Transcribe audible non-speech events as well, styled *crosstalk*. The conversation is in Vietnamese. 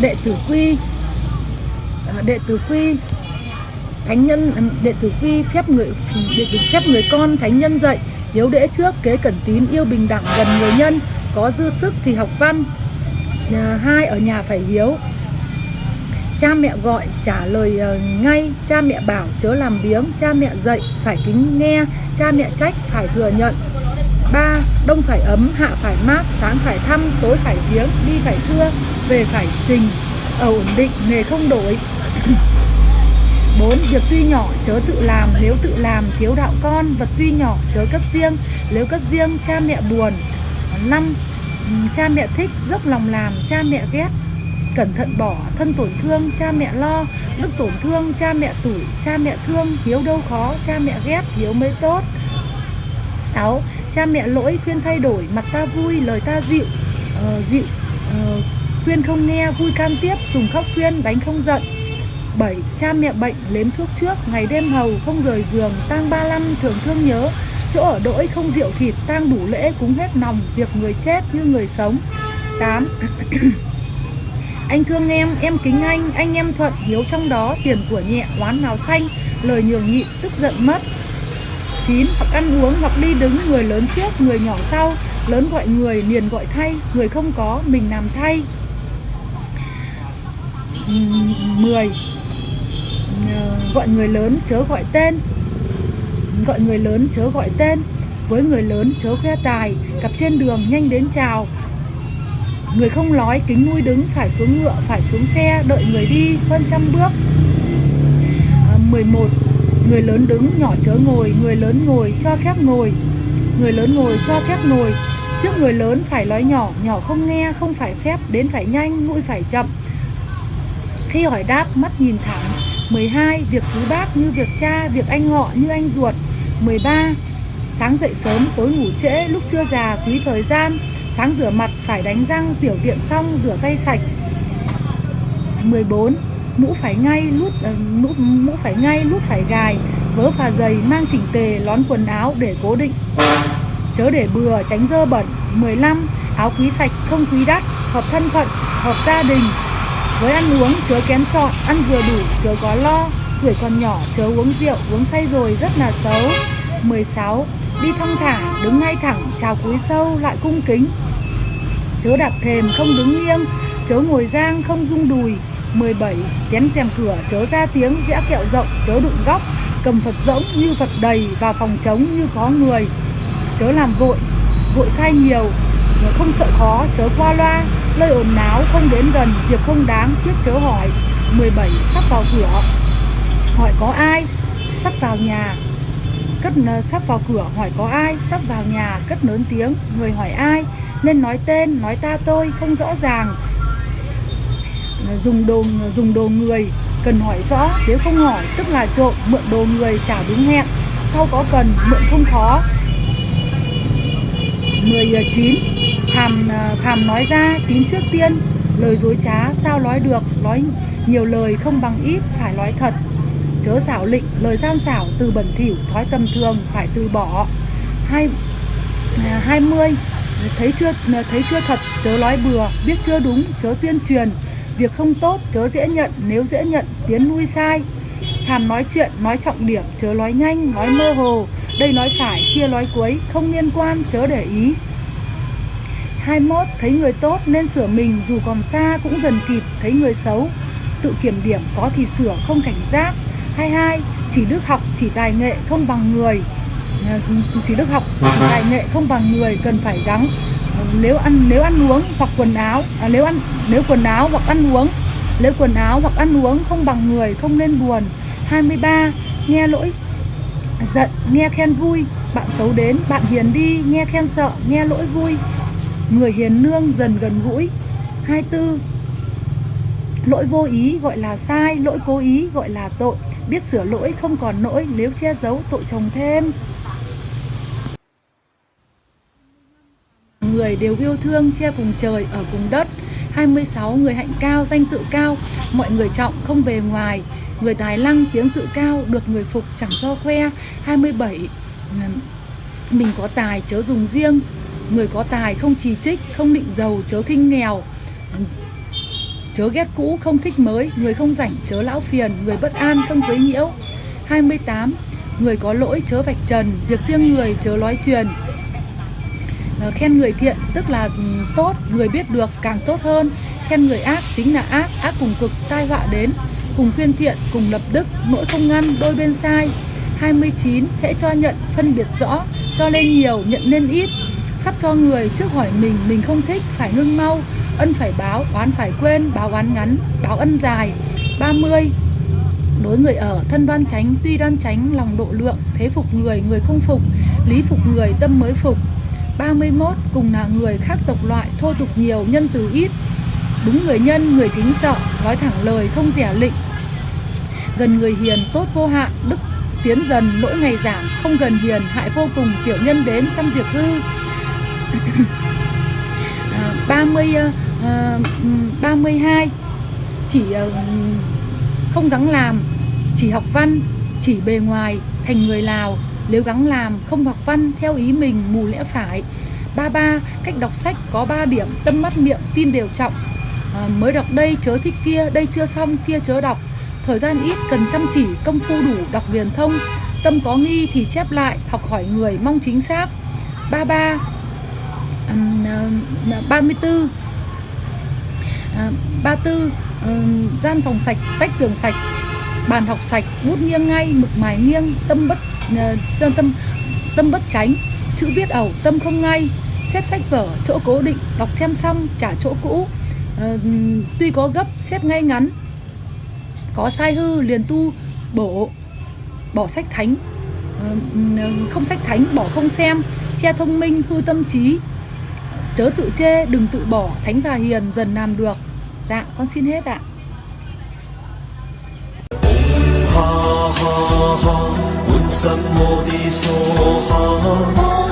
đệ tử quy. À, đệ tử quy. Thánh nhân à, đệ tử quy phép người, đệ tử phép người con, thánh nhân dạy, hiếu đễ trước, kế cẩn tín, yêu bình đẳng, gần người nhân, có dư sức thì học văn. Hai ở nhà phải hiếu cha mẹ gọi trả lời ờ, ngay. Cha mẹ bảo chớ làm biếng. Cha mẹ dạy phải kính nghe. Cha mẹ trách phải thừa nhận. Ba đông phải ấm hạ phải mát. Sáng phải thăm tối phải viếng. Đi phải thưa về phải trình. Ở ổn định nghề không đổi. *coughs* 4. Việc tuy nhỏ chớ tự làm, nếu tự làm thiếu đạo con, vật tuy nhỏ chớ cất riêng, nếu cất riêng cha mẹ buồn. 5. Cha mẹ thích, dốc lòng làm, cha mẹ ghét. Cẩn thận bỏ, thân tổn thương, cha mẹ lo, đức tổn thương, cha mẹ tủi, cha mẹ thương, hiếu đâu khó, cha mẹ ghét, hiếu mới tốt. 6. Cha mẹ lỗi khuyên thay đổi, mặt ta vui, lời ta dịu, uh, dịu, uh, khuyên không nghe, vui can tiếp, dùng khóc khuyên, đánh không giận. 7. Cha mẹ bệnh lếm thuốc trước, ngày đêm hầu không rời giường, tang ba năm thường thương nhớ, chỗ ở đỗi không rượu thịt, tang đủ lễ cúng hết nòng, việc người chết như người sống. 8 anh thương em, em kính anh, anh em thuận, hiếu trong đó, tiền của nhẹ, oán nào xanh, lời nhường nhịn, tức giận mất. 9. Hoặc ăn uống hoặc đi đứng người lớn trước, người nhỏ sau, lớn gọi người, liền gọi thay, người không có, mình làm thay. 10. Ờ, gọi người lớn chớ gọi tên Gọi người lớn chớ gọi tên Với người lớn chớ khoe tài Gặp trên đường nhanh đến chào Người không nói kính nuôi đứng Phải xuống ngựa, phải xuống xe Đợi người đi hơn trăm bước. À, 11 Người lớn đứng nhỏ chớ ngồi Người lớn ngồi cho phép ngồi. Người lớn ngồi cho phép ngồi. Trước người lớn phải nói nhỏ Nhỏ không nghe không phải phép Đến phải nhanh mũi phải chậm. Khi hỏi đáp mắt nhìn thẳng. 12. Việc chú bác như việc cha, việc anh họ như anh ruột. 13. Sáng dậy sớm, tối ngủ trễ, lúc chưa già, quý thời gian. Sáng rửa mặt, phải đánh răng, tiểu tiện xong, rửa tay sạch 14. Mũ phải ngay, lút ờ, mũ, mũ phải ngay, lút phải gài Vớ phà giày mang chỉnh tề, lón quần áo để cố định Chớ để bừa, tránh dơ bẩn 15. Áo quý sạch, không quý đắt, hợp thân phận, hợp gia đình với ăn uống chớ kém chọn, ăn vừa đủ chớ có lo Tuổi còn nhỏ chớ uống rượu, uống say rồi rất là xấu 16. Đi thong thả, đứng ngay thẳng, chào cúi sâu, lại cung kính Chớ đạp thềm, không đứng nghiêng Chớ ngồi giang, không rung đùi 17. Chén rèm cửa, chớ ra tiếng, dĩa kẹo rộng, chớ đụng góc Cầm Phật rỗng như Phật đầy, và phòng trống như có người Chớ làm vội, vội sai nhiều Không sợ khó, chớ qua loa Lời ồn náo không đến gần, việc không đáng tiếc chớ hỏi 17. Sắp vào cửa Hỏi có ai? Sắp vào nhà Cất ờ, sắp vào cửa hỏi có ai? Sắp vào nhà cất lớn tiếng Người hỏi ai? Nên nói tên, nói ta tôi không rõ ràng. Dùng đồ dùng đồ người cần hỏi rõ Nếu không hỏi tức là trộm Mượn đồ người trả đúng hẹn. Sau có cần mượn không khó. 19 Thàm, thàm nói ra tín trước tiên. Lời dối trá sao nói được? Nói nhiều lời không bằng ít Phải nói thật. Chớ xảo lịnh lời gian xảo từ bẩn thỉu Thói tầm thường phải từ bỏ. Hai, ờ, 20 Thấy chưa thấy chưa thật, chớ nói bừa, Biết chưa đúng, chớ tuyên truyền. Việc không tốt, chớ dễ nhận, Nếu dễ nhận, tiến nuôi sai. Thàm nói chuyện, nói trọng điểm, Chớ nói nhanh, nói mơ hồ. Đây nói phải, kia nói cuối, Không liên quan, chớ để ý. 21. Thấy người tốt nên sửa mình, dù còn xa cũng dần kịp, Thấy người xấu. Tự kiểm điểm có thì sửa, không cảnh giác. 22. Chỉ đức học, chỉ tài nghệ, không bằng người. Chỉ được học tài nghệ không bằng người cần phải gắng. Nếu ăn nếu ăn uống hoặc quần áo à, nếu ăn nếu quần áo hoặc ăn uống nếu quần áo hoặc ăn uống không bằng người không nên buồn. 23 nghe lỗi giận nghe khen vui. Bạn xấu đến bạn hiền đi nghe khen sợ nghe lỗi vui. Người hiền nương dần gần gũi. 24 lỗi vô ý gọi là sai lỗi cố ý gọi là tội. Biết sửa lỗi không còn nỗi nếu che giấu tội chồng thêm. Người đều yêu thương, che cùng trời, ở cùng đất. 26 người hạnh cao, danh tự cao. Mọi người trọng không bề ngoài. Người tài lăng, tiếng tự cao, được người phục chẳng do khoe. 27 mình có tài, chớ dùng riêng. Người có tài không chỉ trích, không định giàu, chớ khinh nghèo. Chớ ghét cũ, không thích mới. Người không rảnh, chớ lão phiền. Người bất an, không quấy nhiễu. 28 người có lỗi, chớ vạch trần. Việc riêng người, chớ nói truyền. Ờ, khen người thiện, tức là ừ, tốt, người biết được càng tốt hơn. Khen người ác chính là ác ác cùng cực, tai họa đến. Cùng khuyên thiện, cùng lập đức, nỗi không ngăn, đôi bên sai. 29 hễ cho nhận, phân biệt rõ, cho lên nhiều, nhận nên ít. Sắp cho người trước hỏi mình mình không thích, phải ngưng mau. Ân phải báo, oán phải quên, báo oán ngắn, báo ân dài. 30 đối người ở, thân đoan tránh, tuy đoan tránh, lòng độ lượng, thế phục người người không phục, lý phục người, tâm mới phục. 31 cùng là người khác tộc loại thô tục nhiều nhân từ ít. Đúng người nhân người kính sợ nói thẳng lời không rẻ lịnh gần người hiền tốt vô hạn đức tiến dần lỗi ngày giảm không gần hiền hại vô cùng tiểu nhân đến trăm việc hư. *coughs* À, 30 à, 32 chỉ ờ, không gắng làm chỉ học văn chỉ bề ngoài thành người lào nếu gắng làm không học văn theo ý mình mù lẽ phải. Ba ba cách đọc sách có 3 điểm tâm mắt miệng tin đều trọng. À, mới đọc đây chớ thích kia đây chưa xong kia chớ đọc. Thời gian ít cần chăm chỉ công phu đủ đọc liền thông. Tâm có nghi thì chép lại học hỏi người mong chính xác. Ba ba à, ba mươi tư. À, ba tư ờ, gian phòng sạch vách tường sạch. Bàn học sạch bút nghiêng ngay mực mài nghiêng tâm bất uh, tâm tâm bất tránh chữ viết ẩu tâm không ngay xếp sách vở chỗ cố định đọc xem xong trả chỗ cũ. Uh, tuy có gấp xếp ngay ngắn. Có sai hư liền tu bổ bỏ sách thánh. Uh, không sách thánh bỏ không xem che thông minh hư tâm trí. Chớ tự chê đừng tự bỏ thánh và hiền dần làm được. Dạ con xin hết ạ. Ha ha ha，心我的所行。